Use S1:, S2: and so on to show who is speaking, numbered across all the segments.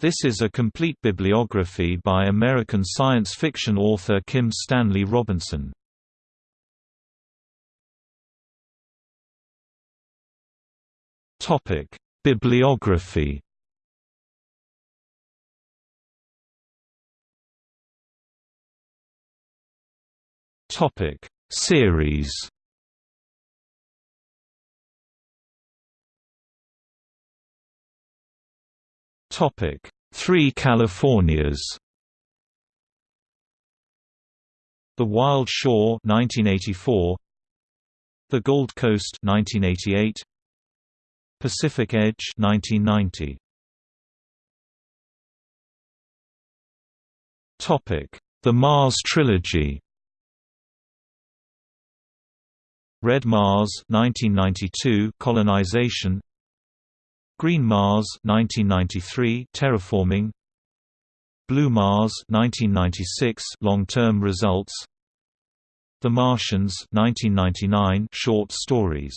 S1: This is a complete bibliography by American science fiction author Kim Stanley Robinson. Topic: Bibliography. Topic: Series. Topic: Three Californias. The Wild Shore 1984 The Gold Coast 1988 Pacific Edge 1990 Topic The Mars Trilogy Red Mars 1992 colonization Green Mars 1993 terraforming. Blue Mars 1996 long-term results. The Martians 1999 short stories.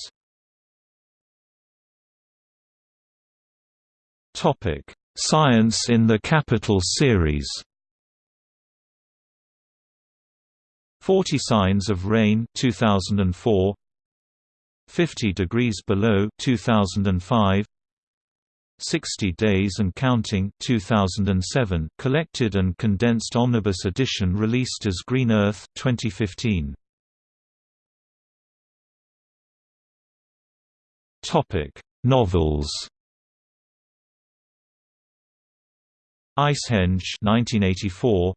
S1: Topic: Science in the Capital series. 40 Signs of Rain 2004 50 Degrees Below 2005 60 Days and Counting 2007 collected and condensed omnibus edition released as Green Earth 2015 Topic Novels. Icehenge 1984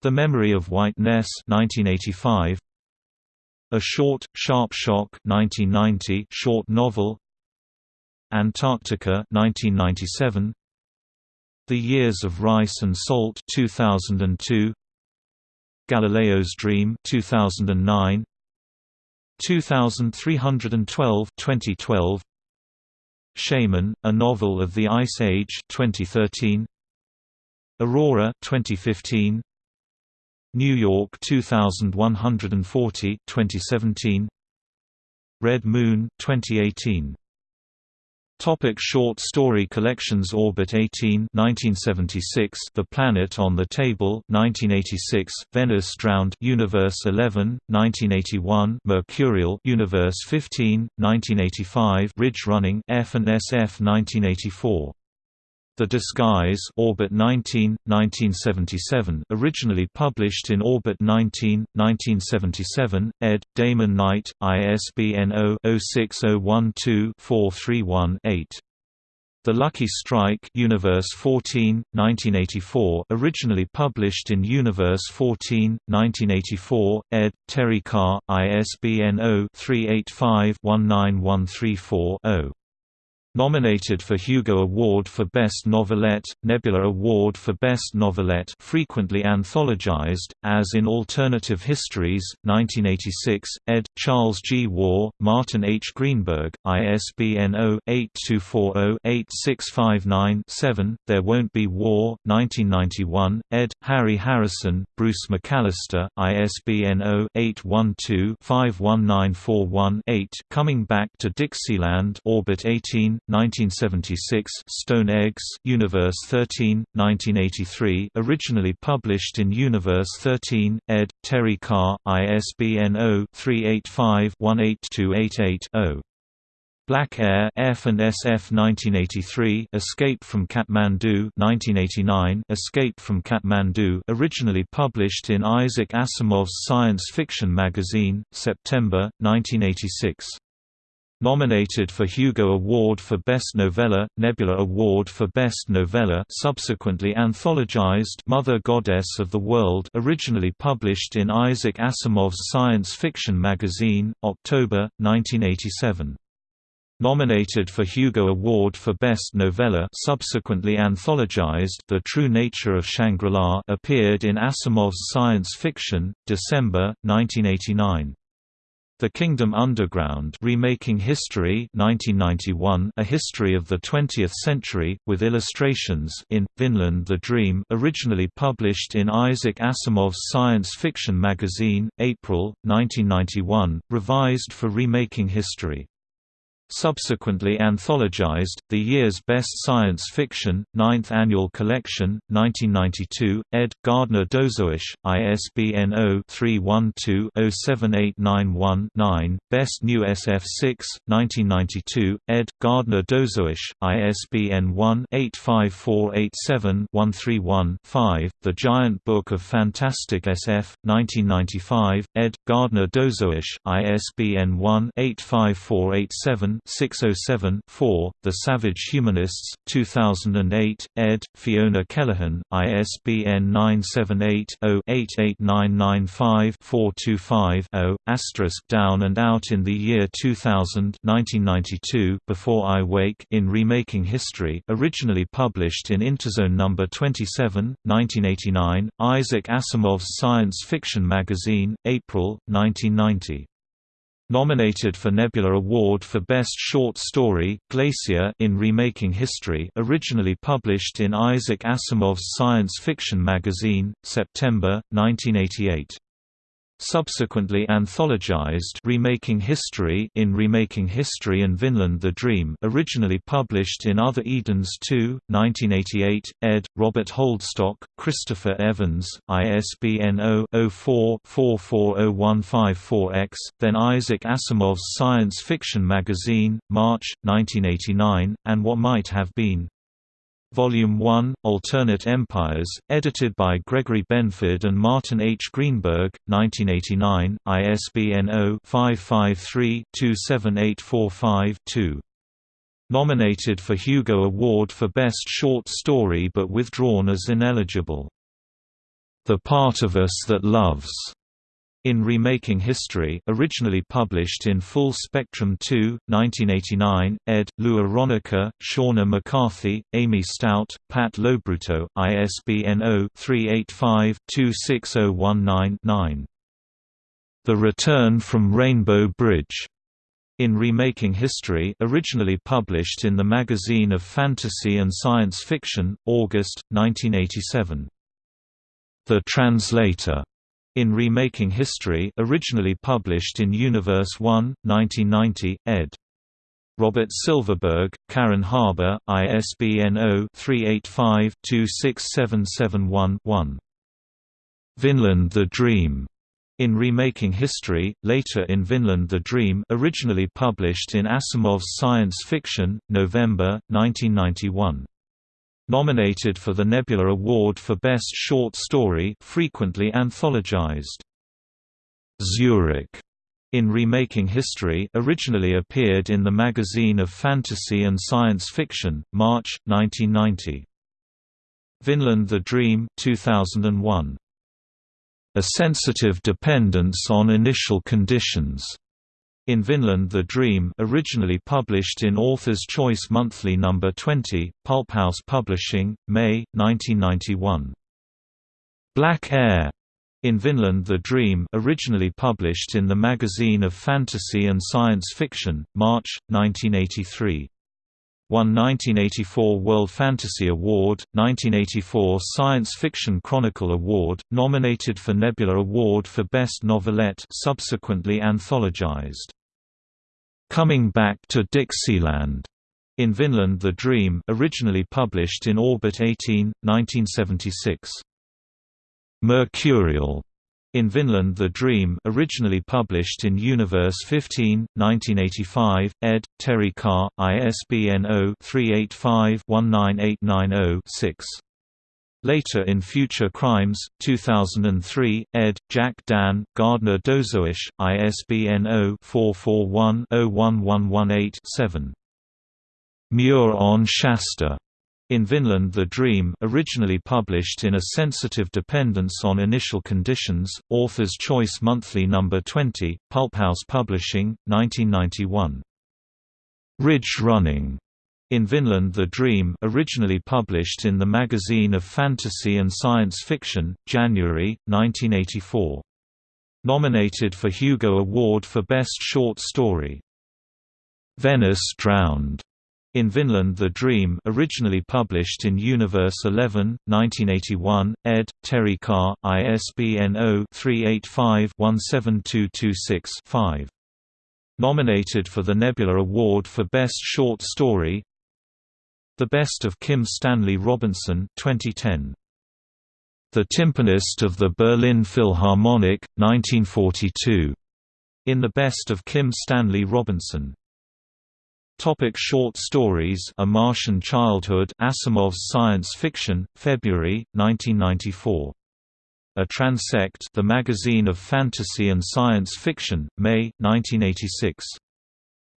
S1: The Memory of Whiteness 1985 A Short, Sharp Shock 1990 short novel Antarctica 1997 The Years of Rice and Salt 2002 Galileo's Dream 2009 2312 2012 Shaman, A Novel of the Ice Age 2013 Aurora 2015 New York 2140 2017 Red Moon 2018 Topic short story collections Orbit 18 1976 The Planet on the Table 1986 Venice Drowned Universe 11 1981 Mercurial Universe 15 1985 Ridge Running F and SF 1984 the Disguise Orbit 19, 1977 originally published in Orbit 19, 1977, ed. Damon Knight, ISBN 0-06012-431-8. The Lucky Strike Universe 14, 1984 originally published in Universe 14, 1984, ed. Terry Carr, ISBN 0-385-19134-0. Nominated for Hugo Award for Best Novelette, Nebula Award for Best Novelette frequently anthologized, as in Alternative Histories, 1986, ed. Charles G. Waugh, Martin H. Greenberg, ISBN 0-8240-8659-7, There Won't Be War, 1991, ed. Harry Harrison, Bruce McAllister, ISBN 0-812-51941-8 Coming Back to Dixieland Orbit 18, 1976 Stone Eggs Universe 13, 1983 originally published in Universe 13, ed. Terry Carr, ISBN 0-385-18288-0. Black Air F and SF 1983 Escape from Kathmandu 1989 Escape from Kathmandu originally published in Isaac Asimov's science fiction magazine September 1986 Nominated for Hugo Award for Best Novella, Nebula Award for Best Novella subsequently anthologized Mother Goddess of the World originally published in Isaac Asimov's science fiction magazine, October, 1987. Nominated for Hugo Award for Best Novella subsequently anthologized The True Nature of Shangri-La appeared in Asimov's science fiction, December, 1989. The Kingdom Underground Remaking History 1991 A History of the Twentieth Century, with illustrations in, Vinland the Dream originally published in Isaac Asimov's science fiction magazine, April, 1991, revised for Remaking History. Subsequently anthologized, The Year's Best Science Fiction, 9th Annual Collection, 1992, ed. Gardner Dozois, ISBN 0-312-07891-9, Best New SF 6, 1992, ed. Gardner Dozois, ISBN 1-85487-131-5, The Giant Book of Fantastic SF, 1995, ed. Gardner Dozois, ISBN 1-85487 607-4, The Savage Humanists 2008, ed., Fiona Kelleghan, ISBN 978-0-88995-425-0, asterisk Down and Out in the Year 2000 1992, Before I Wake in Remaking History originally published in Interzone No. 27, 1989, Isaac Asimov's science fiction magazine, April, 1990. Nominated for Nebula Award for Best Short Story, Glacier in Remaking History originally published in Isaac Asimov's science fiction magazine, September, 1988. Subsequently anthologized Remaking History in Remaking History and Vinland the Dream originally published in Other Edens 2, 1988, ed., Robert Holdstock, Christopher Evans, ISBN 0-04-440154-X, then Isaac Asimov's science fiction magazine, March, 1989, and What Might Have Been. Volume 1, Alternate Empires, edited by Gregory Benford and Martin H. Greenberg, 1989, ISBN 0-553-27845-2. Nominated for Hugo Award for Best Short Story but withdrawn as ineligible. The Part of Us That Loves in Remaking History originally published in Full Spectrum 2, 1989, ed., Lou Aronica, Shawna McCarthy, Amy Stout, Pat LoBrutto, ISBN 0-385-26019-9. The Return from Rainbow Bridge in Remaking History originally published in the Magazine of Fantasy and Science Fiction, August, 1987. The Translator in Remaking History originally published in Universe 1, 1990, ed. Robert Silverberg, Karen Haber, ISBN 0-385-26771-1. Vinland the Dream. In Remaking History, later in Vinland the Dream originally published in Asimov's Science Fiction, November, 1991. Nominated for the Nebula Award for Best Short Story frequently anthologized. Zurich in Remaking History originally appeared in the Magazine of Fantasy and Science Fiction, March, 1990. Vinland the Dream 2001. A sensitive dependence on initial conditions in Vinland the Dream originally published in Author's Choice Monthly No. 20, Pulphouse Publishing, May, 1991. Black Air in Vinland the Dream originally published in the Magazine of Fantasy and Science Fiction, March, 1983. Won 1984 World Fantasy Award, 1984 Science Fiction Chronicle Award, nominated for Nebula Award for Best Novelette subsequently anthologized. Coming Back to Dixieland in Vinland the Dream originally published in Orbit 18, 1976. Mercurial in Vinland the Dream originally published in Universe 15, 1985, ed., Terry Carr, ISBN 0-385-19890-6. Later in Future Crimes, 2003, ed., Jack Dann, Gardner Dozois, ISBN 0-441-01118-7. Muir on Shasta in Vinland the Dream originally published in A Sensitive Dependence on Initial Conditions, Author's Choice Monthly No. 20, Pulphouse Publishing, 1991. Ridge Running in Vinland the Dream originally published in the Magazine of Fantasy and Science Fiction, January, 1984. Nominated for Hugo Award for Best Short Story. Venice Drowned in Vinland the Dream originally published in Universe 11, 1981, ed., Terry Carr, ISBN 0-385-17226-5. Nominated for the Nebula Award for Best Short Story The Best of Kim Stanley Robinson 2010. The Timpanist of the Berlin Philharmonic, 1942. In the Best of Kim Stanley Robinson. Topic short stories A Martian Childhood Asimov's Science Fiction, February, 1994. A Transect The Magazine of Fantasy and Science Fiction, May, 1986.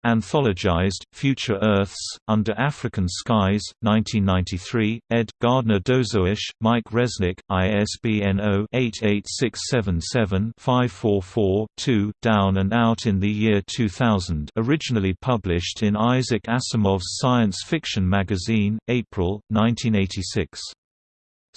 S1: Anthologized, Future Earths, Under African Skies, 1993, ed. Gardner Dozois, Mike Resnick, ISBN 0-88677-544-2, Down and Out in the Year 2000 originally published in Isaac Asimov's Science Fiction magazine, April, 1986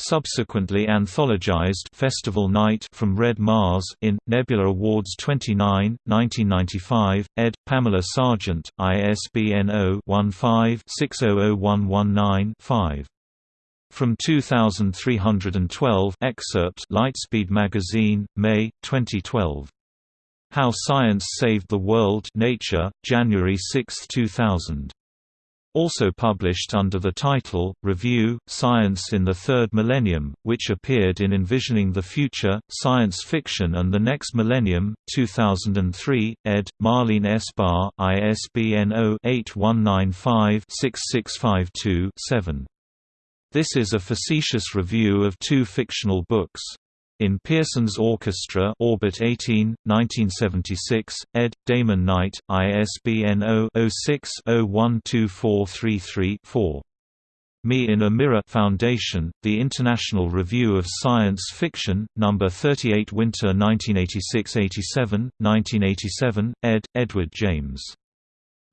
S1: subsequently anthologized Festival Night from Red Mars in Nebula Awards 29, 1995, ed. Pamela Sargent, ISBN 0-15-600119-5. From 2312 excerpt Lightspeed Magazine, May, 2012. How Science Saved the World Nature, January 6, 2000 also published under the title, Review, Science in the Third Millennium, which appeared in Envisioning the Future, Science Fiction and the Next Millennium, 2003, ed. Marlene S. Barr, ISBN 0-8195-6652-7. This is a facetious review of two fictional books. In Pierson's Orchestra Orbit 18, 1976, ed. Damon Knight, ISBN 0-06-012433-4. Me in a Mirror Foundation, The International Review of Science Fiction, No. 38 Winter 1986–87, 1987, ed. Edward James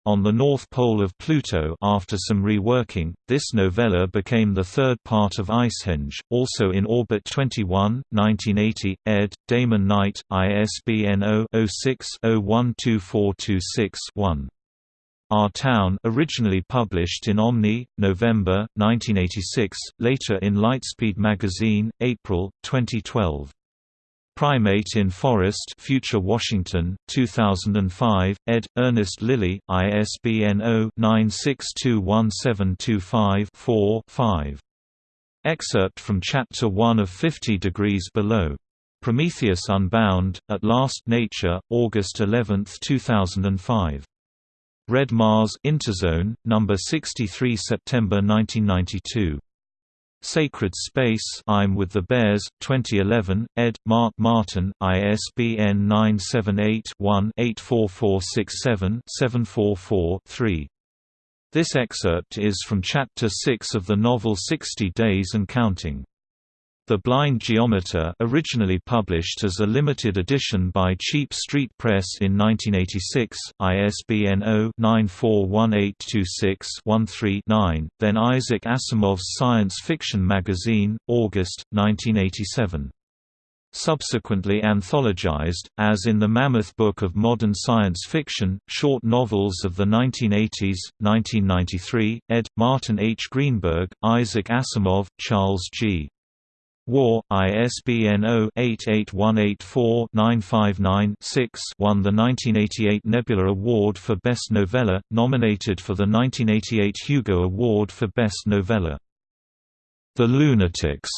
S1: on the North Pole of Pluto after some reworking, this novella became the third part of Icehenge, also in Orbit 21, 1980, ed. Damon Knight, ISBN 0-06-012426-1. Our Town originally published in Omni, November, 1986, later in Lightspeed magazine, April, 2012. Primate in Forest Future Washington, 2005, ed. Ernest Lilly, ISBN 0-9621725-4-5. Excerpt from Chapter 1 of 50 Degrees Below. Prometheus Unbound, At Last Nature, August 11, 2005. Red Mars Interzone, No. 63 September 1992. Sacred Space I'm with the Bears, 2011, ed. Mark Martin, ISBN 978-1-84467-744-3. This excerpt is from Chapter 6 of the novel Sixty Days and Counting. The Blind Geometer originally published as a limited edition by Cheap Street Press in 1986, ISBN 0-941826-13-9, then Isaac Asimov's Science Fiction magazine, August, 1987 subsequently anthologized, as in the Mammoth Book of Modern Science Fiction, Short Novels of the 1980s, 1993, ed. Martin H. Greenberg, Isaac Asimov, Charles G. Waugh, ISBN 0-88184-959-6 won the 1988 Nebula Award for Best Novella, nominated for the 1988 Hugo Award for Best Novella. The Lunatics,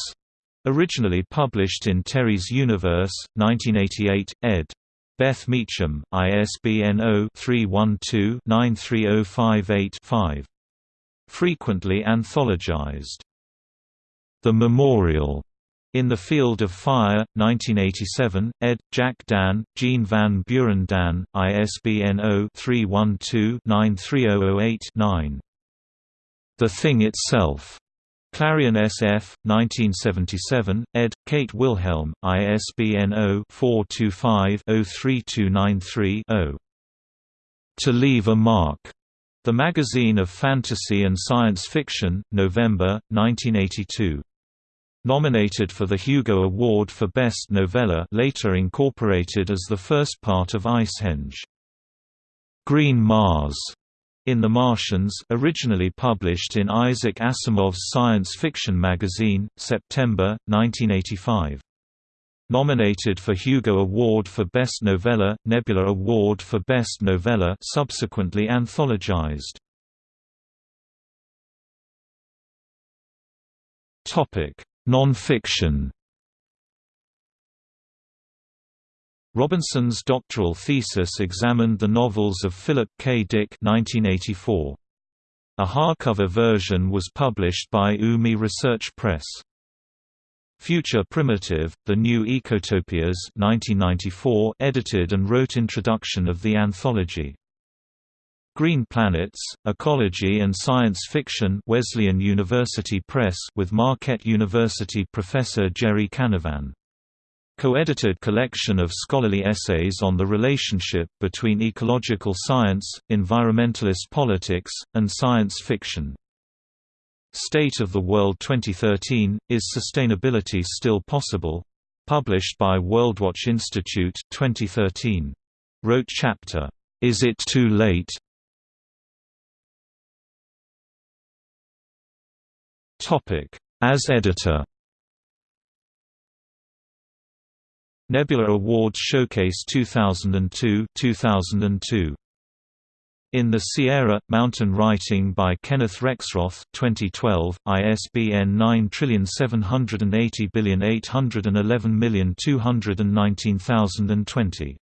S1: originally published in Terry's Universe, 1988, ed. Beth Meacham, ISBN 0-312-93058-5. Frequently anthologized. The Memorial in the Field of Fire, 1987, ed. Jack Dann, Jean Van Buren Dann, ISBN 0-312-93008-9. The Thing Itself. Clarion SF, 1977, ed. Kate Wilhelm, ISBN 0-425-03293-0. To Leave a Mark. The Magazine of Fantasy and Science Fiction, November, 1982. Nominated for the Hugo Award for Best Novella later incorporated as the first part of Icehenge. Green Mars in The Martians originally published in Isaac Asimov's science fiction magazine, September, 1985. Nominated for Hugo Award for Best Novella, Nebula Award for Best Novella subsequently anthologized. Non-fiction Robinson's doctoral thesis examined the novels of Philip K. Dick 1984. A hardcover version was published by UMI Research Press. Future Primitive, The New Ecotopias 1994 edited and wrote introduction of the anthology. Green Planets, Ecology and Science Fiction Wesleyan University Press with Marquette University professor Gerry Canavan. Co-edited collection of scholarly essays on the relationship between ecological science, environmentalist politics, and science fiction. State of the World 2013, Is Sustainability Still Possible? Published by WorldWatch Institute 2013. Wrote chapter, Is It Too Late? As editor. Nebula Awards Showcase 2002 2002 in the Sierra Mountain Writing by Kenneth Rexroth 2012 ISBN 9780811219219